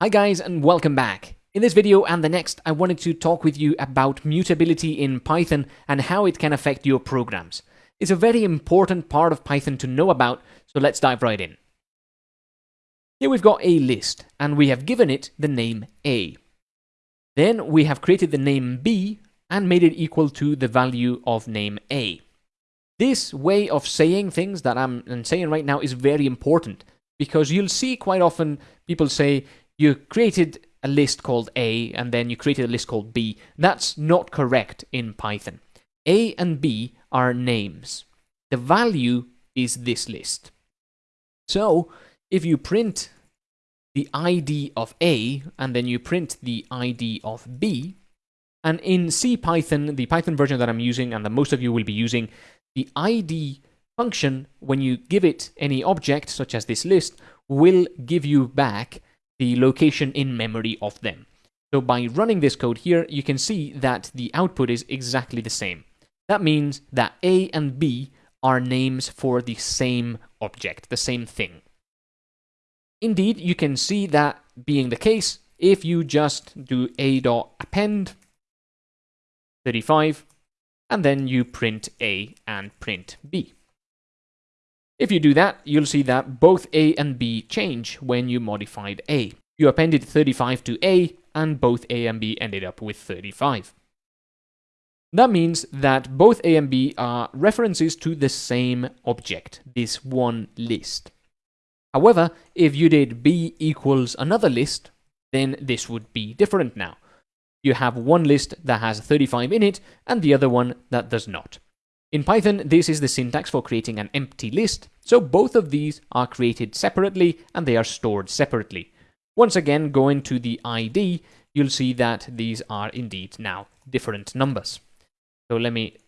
Hi guys and welcome back. In this video and the next, I wanted to talk with you about mutability in Python and how it can affect your programs. It's a very important part of Python to know about, so let's dive right in. Here we've got a list, and we have given it the name A. Then we have created the name B and made it equal to the value of name A. This way of saying things that I'm saying right now is very important because you'll see quite often people say, you created a list called A and then you created a list called B. That's not correct in Python. A and B are names. The value is this list. So if you print the ID of A and then you print the ID of B, and in C Python, the Python version that I'm using and that most of you will be using, the ID function, when you give it any object, such as this list, will give you back the location in memory of them. So by running this code here, you can see that the output is exactly the same. That means that A and B are names for the same object, the same thing. Indeed, you can see that being the case if you just do a.append 35 and then you print A and print B. If you do that, you'll see that both A and B change when you modified A. You appended 35 to A, and both A and B ended up with 35. That means that both A and B are references to the same object, this one list. However, if you did B equals another list, then this would be different now. You have one list that has 35 in it, and the other one that does not. In Python, this is the syntax for creating an empty list, so both of these are created separately and they are stored separately. Once again, go into the ID, you'll see that these are indeed now different numbers. So let me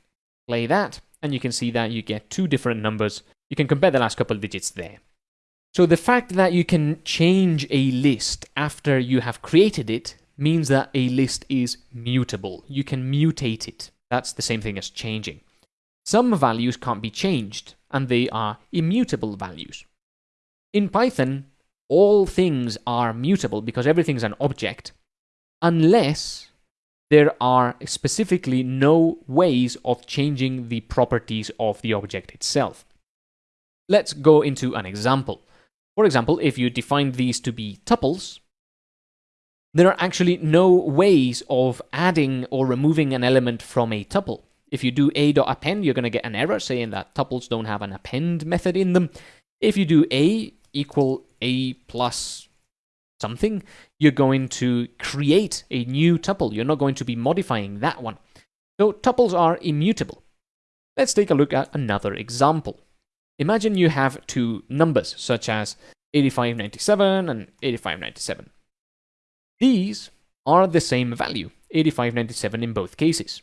play that, and you can see that you get two different numbers. You can compare the last couple of digits there. So the fact that you can change a list after you have created it means that a list is mutable. You can mutate it. That's the same thing as changing. Some values can't be changed, and they are immutable values. In Python, all things are mutable because everything's an object, unless there are specifically no ways of changing the properties of the object itself. Let's go into an example. For example, if you define these to be tuples, there are actually no ways of adding or removing an element from a tuple. If you do a.append, you're going to get an error saying that tuples don't have an append method in them. If you do a equal a plus something, you're going to create a new tuple. You're not going to be modifying that one. So tuples are immutable. Let's take a look at another example. Imagine you have two numbers, such as 8597 and 8597. These are the same value, 8597 in both cases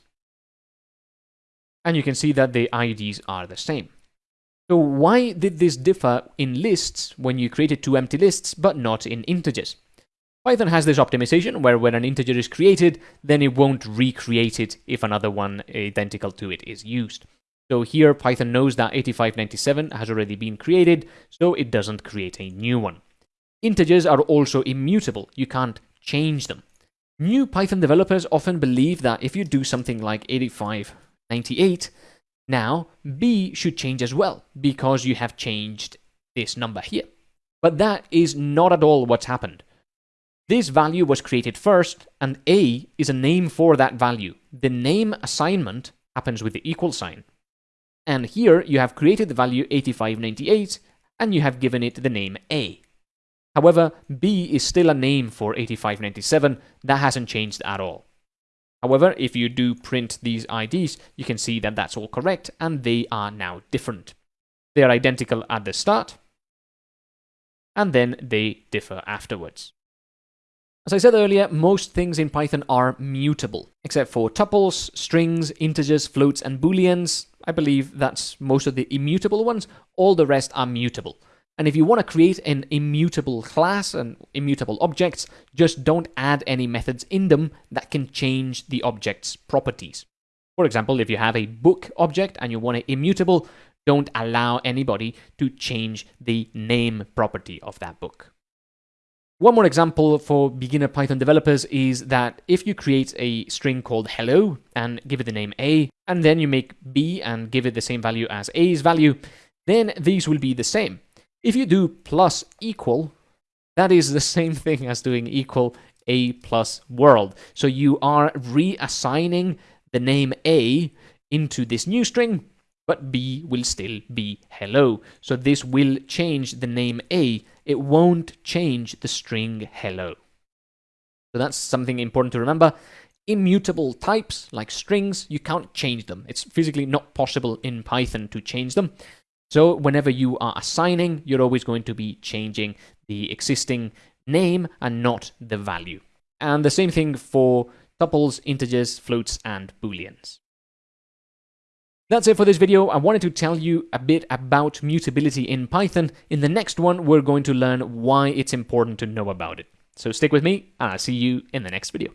and you can see that the IDs are the same. So why did this differ in lists when you created two empty lists but not in integers? Python has this optimization where when an integer is created, then it won't recreate it if another one identical to it is used. So here Python knows that 8597 has already been created, so it doesn't create a new one. Integers are also immutable, you can't change them. New Python developers often believe that if you do something like 85 98. Now, B should change as well, because you have changed this number here. But that is not at all what's happened. This value was created first, and A is a name for that value. The name assignment happens with the equal sign. And here you have created the value 8598, and you have given it the name A. However, B is still a name for 8597, that hasn't changed at all. However, if you do print these IDs, you can see that that's all correct and they are now different. They are identical at the start and then they differ afterwards. As I said earlier, most things in Python are mutable, except for tuples, strings, integers, floats, and booleans. I believe that's most of the immutable ones. All the rest are mutable. And if you want to create an immutable class and immutable objects, just don't add any methods in them that can change the object's properties. For example, if you have a book object and you want it immutable, don't allow anybody to change the name property of that book. One more example for beginner Python developers is that if you create a string called hello and give it the name a, and then you make b and give it the same value as a's value, then these will be the same. If you do plus equal, that is the same thing as doing equal a plus world. So you are reassigning the name a into this new string, but b will still be hello. So this will change the name a it won't change the string hello. So that's something important to remember. Immutable types, like strings, you can't change them. It's physically not possible in Python to change them. So whenever you are assigning, you're always going to be changing the existing name and not the value. And the same thing for tuples, integers, floats, and booleans. That's it for this video. I wanted to tell you a bit about mutability in Python. In the next one, we're going to learn why it's important to know about it. So stick with me, and I'll see you in the next video.